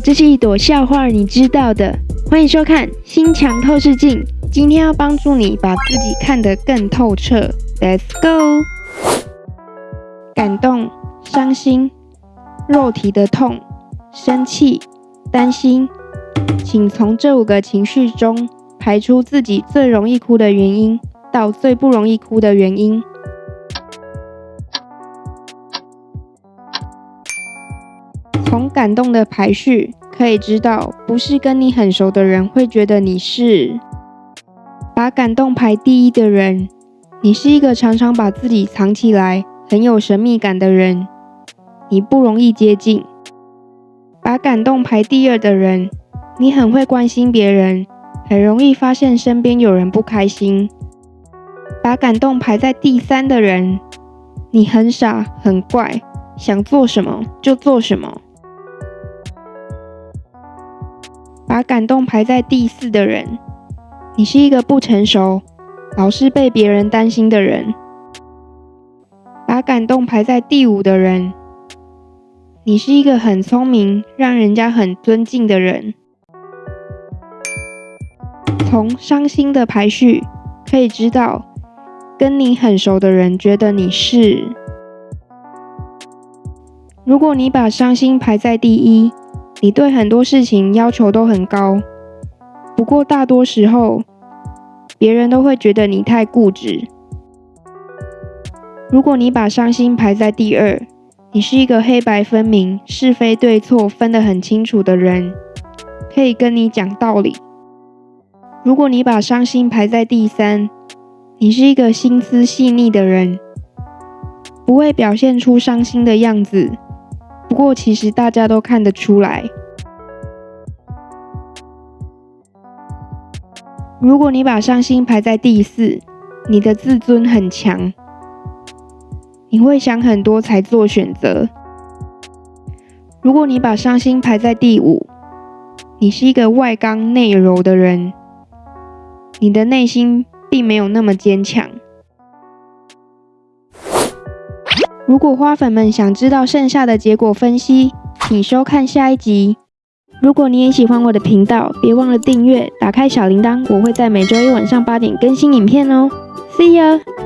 这是一朵笑话，你知道的。欢迎收看《心墙透视镜》，今天要帮助你把自己看得更透彻。Let's go！感动、伤心、肉体的痛、生气、担心，请从这五个情绪中排出自己最容易哭的原因，到最不容易哭的原因。从感动的排序可以知道，不是跟你很熟的人会觉得你是把感动排第一的人。你是一个常常把自己藏起来、很有神秘感的人，你不容易接近。把感动排第二的人，你很会关心别人，很容易发现身边有人不开心。把感动排在第三的人，你很傻很怪，想做什么就做什么。把感动排在第四的人，你是一个不成熟、老是被别人担心的人。把感动排在第五的人，你是一个很聪明、让人家很尊敬的人。从伤心的排序可以知道，跟你很熟的人觉得你是。如果你把伤心排在第一。你对很多事情要求都很高，不过大多时候，别人都会觉得你太固执。如果你把伤心排在第二，你是一个黑白分明、是非对错分得很清楚的人，可以跟你讲道理。如果你把伤心排在第三，你是一个心思细腻的人，不会表现出伤心的样子。不过，其实大家都看得出来。如果你把伤心排在第四，你的自尊很强，你会想很多才做选择。如果你把伤心排在第五，你是一个外刚内柔的人，你的内心并没有那么坚强。如果花粉们想知道剩下的结果分析，请收看下一集。如果你也喜欢我的频道，别忘了订阅，打开小铃铛，我会在每周一晚上八点更新影片哦。See you。